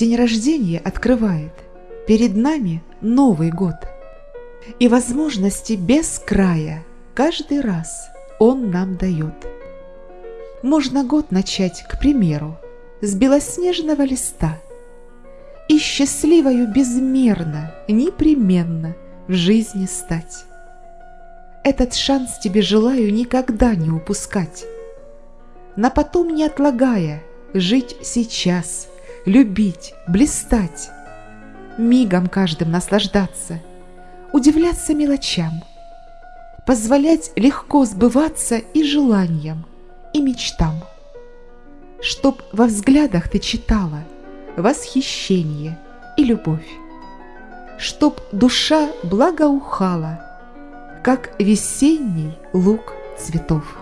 День рождения открывает перед нами Новый год. И возможности без края каждый раз он нам дает. Можно год начать, к примеру, с белоснежного листа и счастливою безмерно, непременно в жизни стать. Этот шанс тебе желаю никогда не упускать. На потом не отлагая, жить сейчас, любить, блистать, мигом каждым наслаждаться, удивляться мелочам, позволять легко сбываться и желаниям, и мечтам. Чтоб во взглядах ты читала восхищение и любовь, чтоб душа благоухала, как весенний лук цветов.